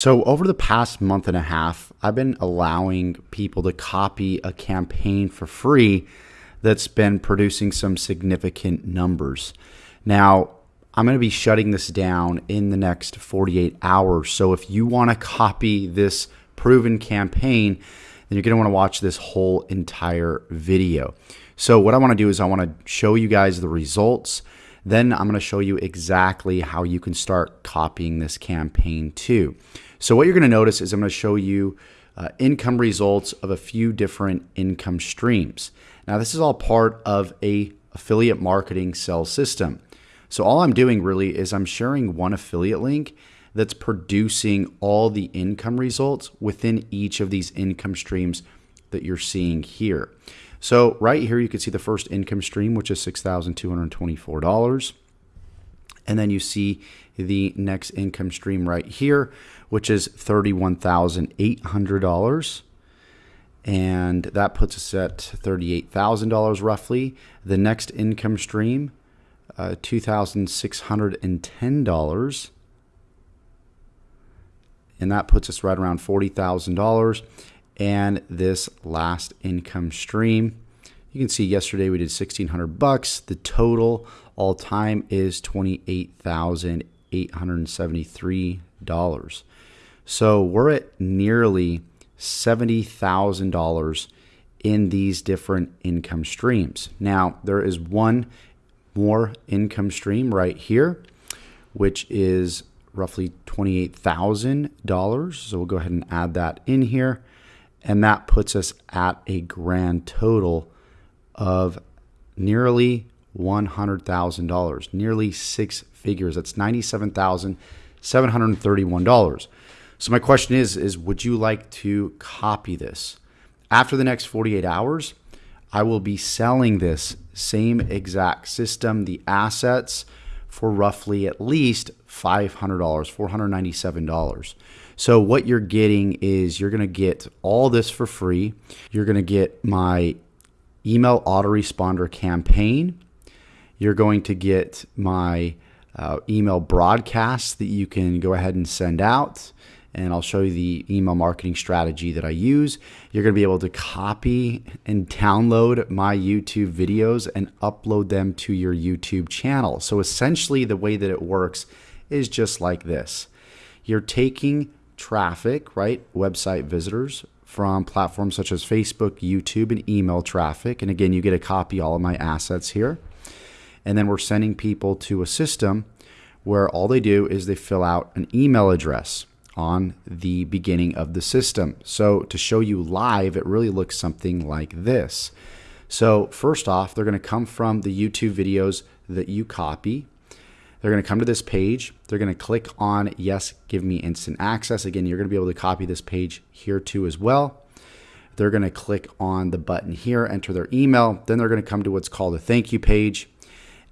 So, over the past month and a half, I've been allowing people to copy a campaign for free that's been producing some significant numbers. Now, I'm going to be shutting this down in the next 48 hours. So, if you want to copy this proven campaign, then you're going to want to watch this whole entire video. So, what I want to do is I want to show you guys the results. Then I'm going to show you exactly how you can start copying this campaign too. So what you're going to notice is I'm going to show you uh, income results of a few different income streams. Now this is all part of a affiliate marketing sales system. So all I'm doing really is I'm sharing one affiliate link that's producing all the income results within each of these income streams that you're seeing here. So right here you can see the first income stream which is $6,224. And then you see the next income stream right here, which is $31,800. And that puts us at $38,000 roughly. The next income stream, uh, $2,610. And that puts us right around $40,000. And this last income stream, you can see yesterday we did 1600 bucks. The total all time is $28,873. So we're at nearly $70,000 in these different income streams. Now, there is one more income stream right here, which is roughly $28,000. So we'll go ahead and add that in here. And that puts us at a grand total of nearly $100,000, nearly six figures. That's $97,731. So my question is is would you like to copy this? After the next 48 hours, I will be selling this same exact system, the assets for roughly at least $500, $497. So what you're getting is you're going to get all this for free. You're going to get my email autoresponder campaign. You're going to get my uh, email broadcasts that you can go ahead and send out. And I'll show you the email marketing strategy that I use. You're going to be able to copy and download my YouTube videos and upload them to your YouTube channel. So essentially, the way that it works is just like this you're taking traffic, right? Website visitors from platforms such as Facebook, YouTube, and email traffic. And again, you get a copy all of my assets here. And then we're sending people to a system where all they do is they fill out an email address on the beginning of the system. So to show you live, it really looks something like this. So first off, they're going to come from the YouTube videos that you copy. They're going to come to this page. They're going to click on yes, give me instant access. Again, you're going to be able to copy this page here too as well. They're going to click on the button here, enter their email. Then they're going to come to what's called a thank you page.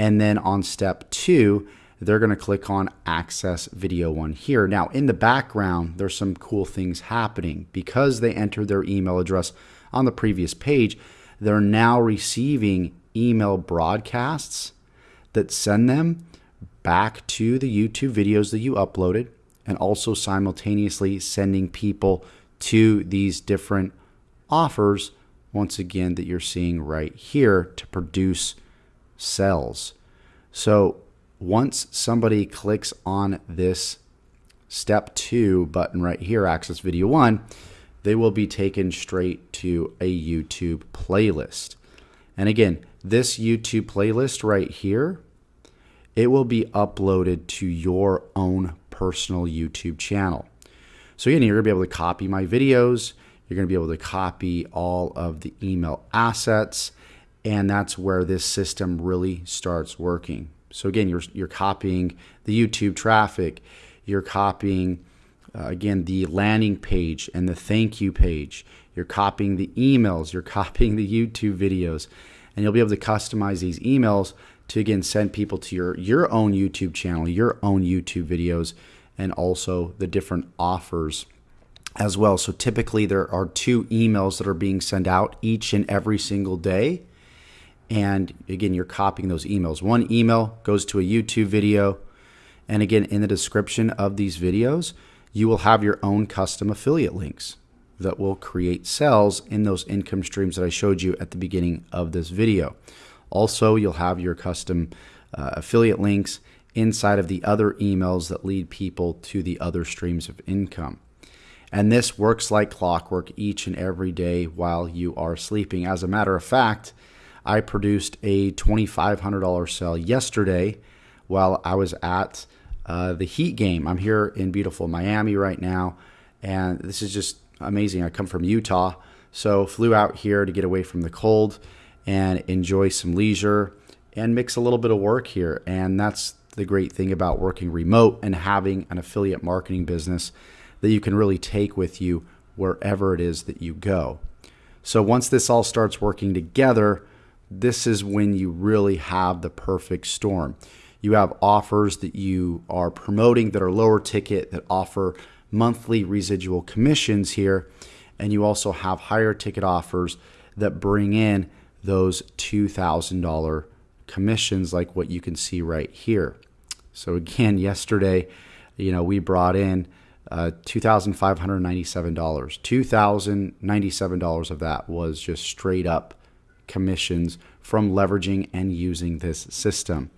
And then on step two, they're going to click on access video one here. Now in the background, there's some cool things happening because they entered their email address on the previous page. They're now receiving email broadcasts that send them back to the YouTube videos that you uploaded and also simultaneously sending people to these different offers once again that you're seeing right here to produce cells. So once somebody clicks on this step two button right here, access video one, they will be taken straight to a YouTube playlist. And again, this YouTube playlist right here it will be uploaded to your own personal YouTube channel. So again, you're gonna be able to copy my videos, you're gonna be able to copy all of the email assets, and that's where this system really starts working. So again, you're, you're copying the YouTube traffic, you're copying, uh, again, the landing page and the thank you page, you're copying the emails, you're copying the YouTube videos, and you'll be able to customize these emails to again send people to your your own YouTube channel, your own YouTube videos, and also the different offers as well. So typically there are two emails that are being sent out each and every single day. And again, you're copying those emails. One email goes to a YouTube video. And again, in the description of these videos, you will have your own custom affiliate links that will create sales in those income streams that I showed you at the beginning of this video. Also, you'll have your custom uh, affiliate links inside of the other emails that lead people to the other streams of income. And this works like clockwork each and every day while you are sleeping. As a matter of fact, I produced a $2,500 sale yesterday while I was at uh, the Heat game. I'm here in beautiful Miami right now, and this is just amazing. I come from Utah, so flew out here to get away from the cold and enjoy some leisure and mix a little bit of work here. And that's the great thing about working remote and having an affiliate marketing business that you can really take with you wherever it is that you go. So once this all starts working together, this is when you really have the perfect storm. You have offers that you are promoting that are lower ticket that offer monthly residual commissions here. And you also have higher ticket offers that bring in those $2,000 commissions, like what you can see right here. So, again, yesterday, you know, we brought in uh, $2,597. $2,097 of that was just straight up commissions from leveraging and using this system.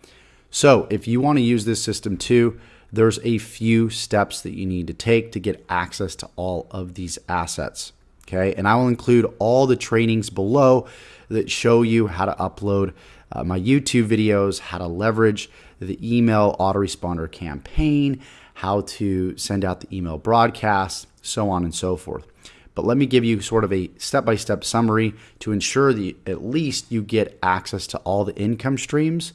So, if you want to use this system too, there's a few steps that you need to take to get access to all of these assets. Okay, and I will include all the trainings below that show you how to upload uh, my YouTube videos, how to leverage the email autoresponder campaign, how to send out the email broadcast, so on and so forth. But let me give you sort of a step by step summary to ensure that at least you get access to all the income streams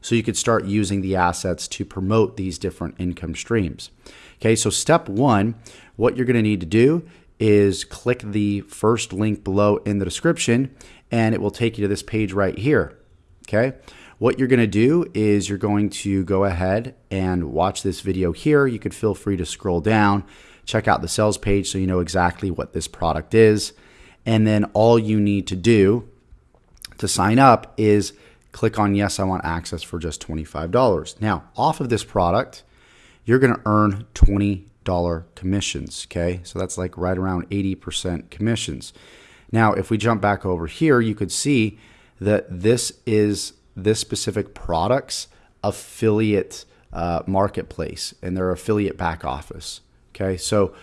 so you could start using the assets to promote these different income streams. Okay, so step one, what you're gonna need to do is click the first link below in the description and it will take you to this page right here. Okay. What you're going to do is you're going to go ahead and watch this video here. You could feel free to scroll down, check out the sales page so you know exactly what this product is. And then all you need to do to sign up is click on yes, I want access for just $25. Now, off of this product, you're going to earn $20 commissions. Okay. So that's like right around 80% commissions. Now, if we jump back over here, you could see that this is this specific product's affiliate uh, marketplace and their affiliate back office. Okay, so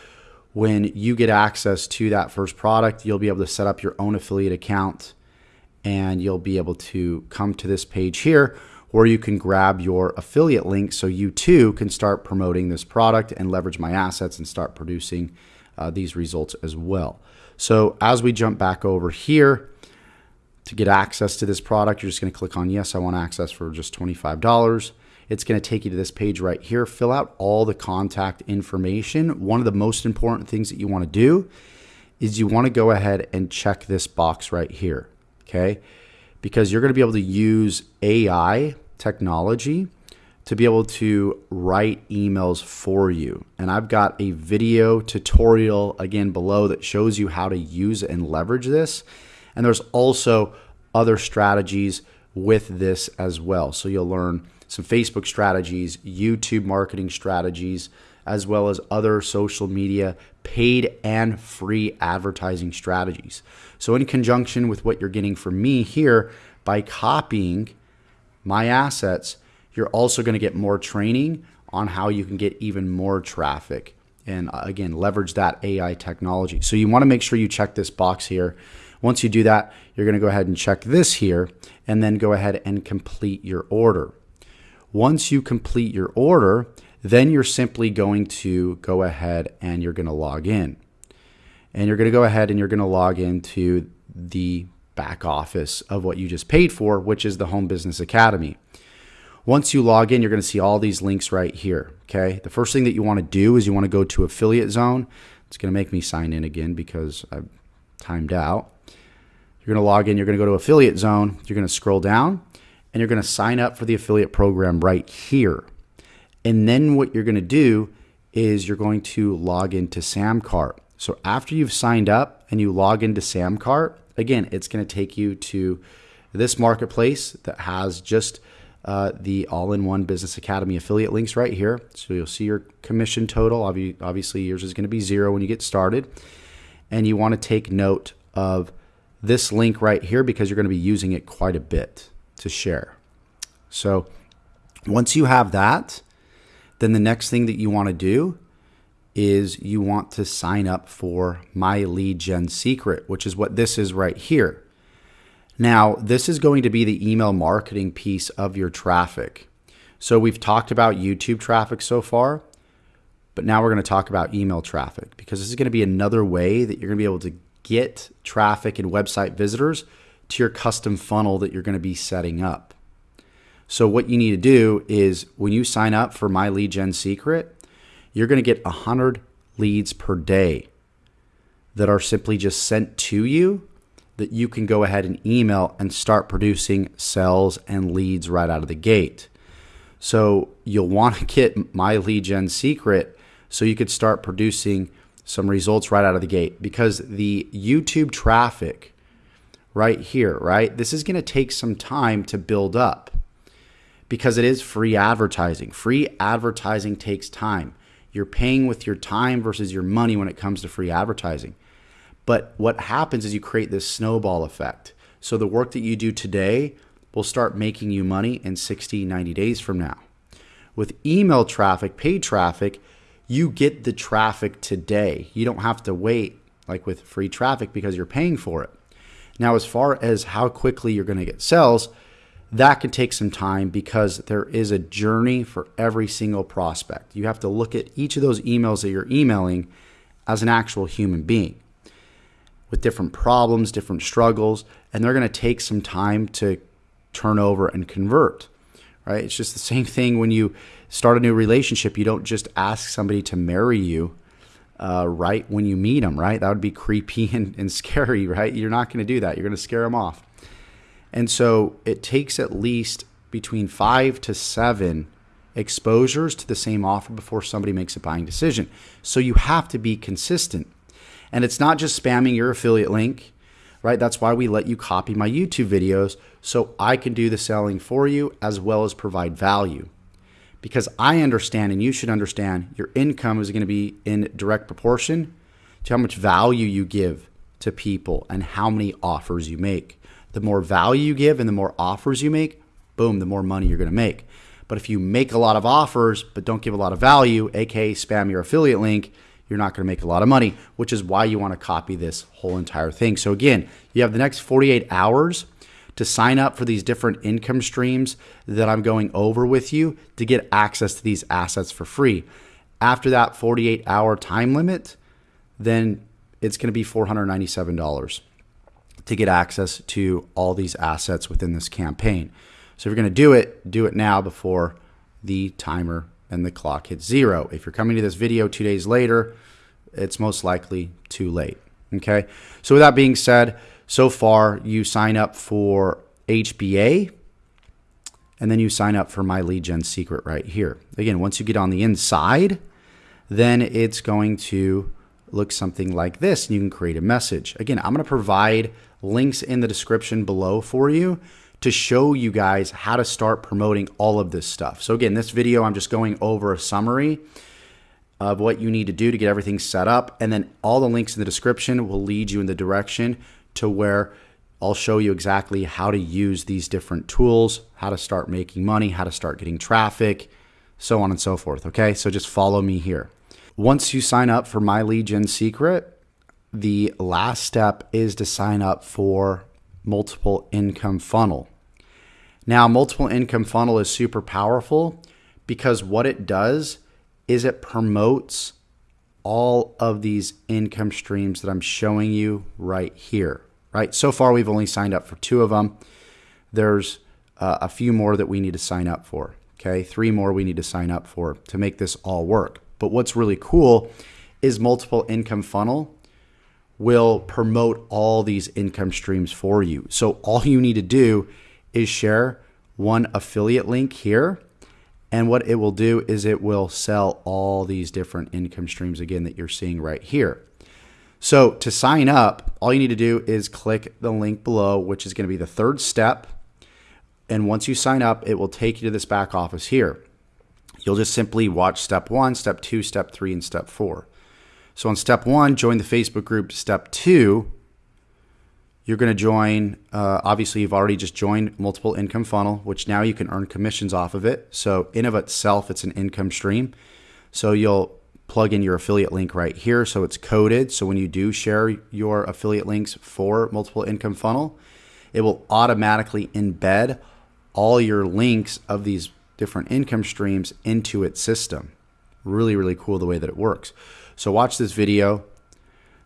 when you get access to that first product, you'll be able to set up your own affiliate account and you'll be able to come to this page here where you can grab your affiliate link so you too can start promoting this product and leverage my assets and start producing uh, these results as well. So as we jump back over here, to get access to this product, you're just going to click on yes, I want access for just $25. It's going to take you to this page right here. Fill out all the contact information. One of the most important things that you want to do is you want to go ahead and check this box right here. Okay. Because you're going to be able to use AI technology to be able to write emails for you. And I've got a video tutorial again below that shows you how to use and leverage this. And there's also other strategies with this as well. So you'll learn some Facebook strategies, YouTube marketing strategies, as well as other social media paid and free advertising strategies. So, in conjunction with what you're getting from me here, by copying my assets, you're also going to get more training on how you can get even more traffic and uh, again leverage that AI technology. So you want to make sure you check this box here once you do that, you're going to go ahead and check this here and then go ahead and complete your order. Once you complete your order, then you're simply going to go ahead and you're going to log in. And you're going to go ahead and you're going to log into the back office of what you just paid for, which is the Home Business Academy. Once you log in, you're going to see all these links right here. Okay. The first thing that you want to do is you want to go to Affiliate Zone. It's going to make me sign in again because I've timed out. You're going to log in, you're going to go to affiliate zone, you're going to scroll down, and you're going to sign up for the affiliate program right here. And then what you're going to do is you're going to log into Samcart. So after you've signed up and you log into Samcart, again, it's going to take you to this marketplace that has just uh, the all in one Business Academy affiliate links right here. So you'll see your commission total. Obviously, yours is going to be zero when you get started. And you want to take note of this link right here because you're going to be using it quite a bit to share. So once you have that, then the next thing that you want to do is you want to sign up for my lead gen secret, which is what this is right here. Now, this is going to be the email marketing piece of your traffic. So we've talked about YouTube traffic so far, but now we're going to talk about email traffic because this is going to be another way that you're going to be able to get traffic and website visitors to your custom funnel that you're going to be setting up. So what you need to do is when you sign up for my lead gen secret, you're going to get 100 leads per day that are simply just sent to you that you can go ahead and email and start producing sales and leads right out of the gate. So you'll want to get my lead gen secret so you could start producing some results right out of the gate because the YouTube traffic right here, right? This is going to take some time to build up because it is free advertising. Free advertising takes time. You're paying with your time versus your money when it comes to free advertising. But what happens is you create this snowball effect. So the work that you do today will start making you money in 60, 90 days from now. With email traffic, paid traffic, you get the traffic today. You don't have to wait like with free traffic because you're paying for it. Now, as far as how quickly you're going to get sales, that can take some time because there is a journey for every single prospect. You have to look at each of those emails that you're emailing as an actual human being with different problems, different struggles, and they're going to take some time to turn over and convert. Right? It's just the same thing when you start a new relationship. You don't just ask somebody to marry you uh, right when you meet them. Right? That would be creepy and, and scary. Right? You're not going to do that. You're going to scare them off. And so it takes at least between five to seven exposures to the same offer before somebody makes a buying decision. So you have to be consistent. And it's not just spamming your affiliate link, right? That's why we let you copy my YouTube videos so I can do the selling for you as well as provide value. Because I understand, and you should understand, your income is going to be in direct proportion to how much value you give to people and how many offers you make. The more value you give and the more offers you make, boom, the more money you're going to make. But if you make a lot of offers but don't give a lot of value, aka spam your affiliate link, you're not going to make a lot of money, which is why you want to copy this whole entire thing. So, again, you have the next 48 hours to sign up for these different income streams that I'm going over with you to get access to these assets for free. After that 48 hour time limit, then it's going to be $497 to get access to all these assets within this campaign. So if you're going to do it, do it now before the timer and the clock hits zero. If you're coming to this video two days later, it's most likely too late. Okay. So, with that being said, so far you sign up for HBA and then you sign up for my lead gen secret right here. Again, once you get on the inside, then it's going to look something like this and you can create a message. Again, I'm going to provide links in the description below for you to show you guys how to start promoting all of this stuff. So again, this video, I'm just going over a summary of what you need to do to get everything set up. And then all the links in the description will lead you in the direction to where I'll show you exactly how to use these different tools, how to start making money, how to start getting traffic, so on and so forth. Okay, so just follow me here. Once you sign up for My Gen Secret, the last step is to sign up for multiple income funnel. Now, multiple income funnel is super powerful because what it does is it promotes all of these income streams that I'm showing you right here, right? So far, we've only signed up for two of them. There's uh, a few more that we need to sign up for, okay? Three more we need to sign up for to make this all work. But what's really cool is multiple income funnel will promote all these income streams for you. So all you need to do is share one affiliate link here. And what it will do is it will sell all these different income streams again that you're seeing right here. So to sign up, all you need to do is click the link below, which is going to be the third step And once you sign up, it will take you to this back office here. You'll just simply watch step one, step two, step three, and step four. So on step one, join the Facebook group. Step two, you're going to join, uh, obviously, you've already just joined Multiple Income Funnel, which now you can earn commissions off of it. So, in of itself, it's an income stream. So, you'll plug in your affiliate link right here. So, it's coded. So, when you do share your affiliate links for Multiple Income Funnel, it will automatically embed all your links of these different income streams into its system. Really, really cool the way that it works. So, watch this video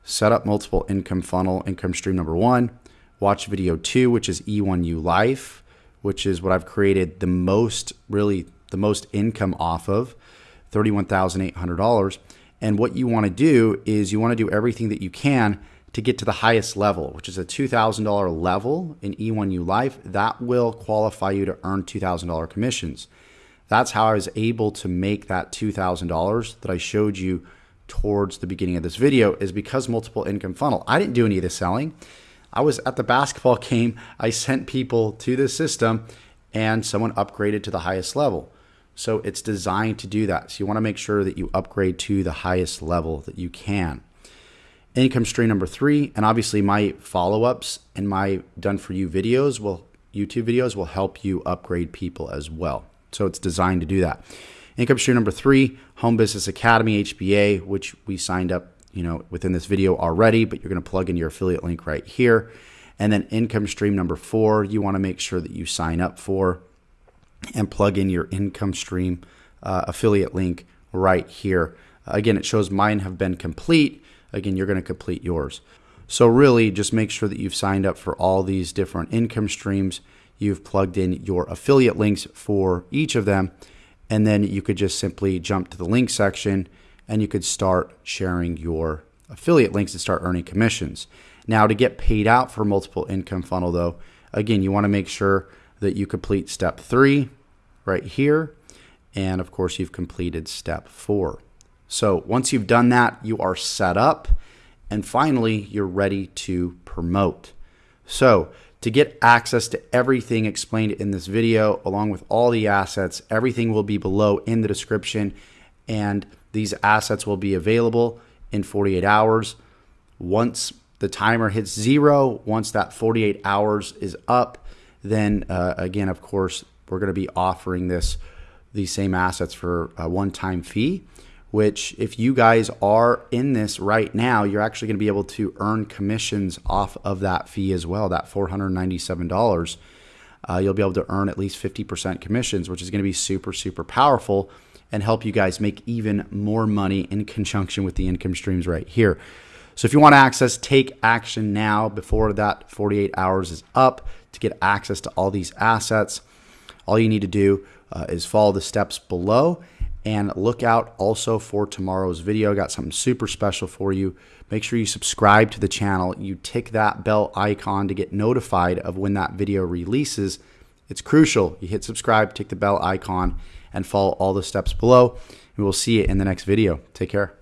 set up multiple income funnel, income stream number one, watch video two, which is E1U Life, which is what I've created the most, really, the most income off of $31,800. And what you want to do is you want to do everything that you can to get to the highest level, which is a $2,000 level in E1U Life. That will qualify you to earn $2,000 commissions. That's how I was able to make that $2,000 that I showed you towards the beginning of this video is because multiple income funnel. I didn't do any of the selling. I was at the basketball game. I sent people to the system and someone upgraded to the highest level. So it's designed to do that. So you want to make sure that you upgrade to the highest level that you can. Income stream number three, and obviously my follow-ups and my done for you videos will YouTube videos will help you upgrade people as well. So it's designed to do that. Income stream number three, Home Business Academy, HBA, which we signed up, you know, within this video already, but you're going to plug in your affiliate link right here. And then income stream number four, you want to make sure that you sign up for and plug in your income stream uh, affiliate link right here. Again, it shows mine have been complete. Again, you're going to complete yours. So really just make sure that you've signed up for all these different income streams. You've plugged in your affiliate links for each of them and then you could just simply jump to the link section and you could start sharing your affiliate links and start earning commissions. Now, to get paid out for multiple income funnel, though, again, you want to make sure that you complete step three right here. And of course, you've completed step four. So once you've done that, you are set up. And finally, you're ready to promote. So to get access to everything explained in this video, along with all the assets, everything will be below in the description, and these assets will be available in 48 hours. Once the timer hits zero, once that 48 hours is up, then uh, again, of course, we're going to be offering this these same assets for a one-time fee which if you guys are in this right now, you're actually going to be able to earn commissions off of that fee as well, that $497. Uh, you'll be able to earn at least 50% commissions, which is going to be super, super powerful and help you guys make even more money in conjunction with the income streams right here. So if you want to access, take action now before that 48 hours is up to get access to all these assets. All you need to do uh, is follow the steps below and look out also for tomorrow's video. Got something super special for you. Make sure you subscribe to the channel. You tick that bell icon to get notified of when that video releases. It's crucial. You hit subscribe, tick the bell icon, and follow all the steps below. We'll see you in the next video. Take care.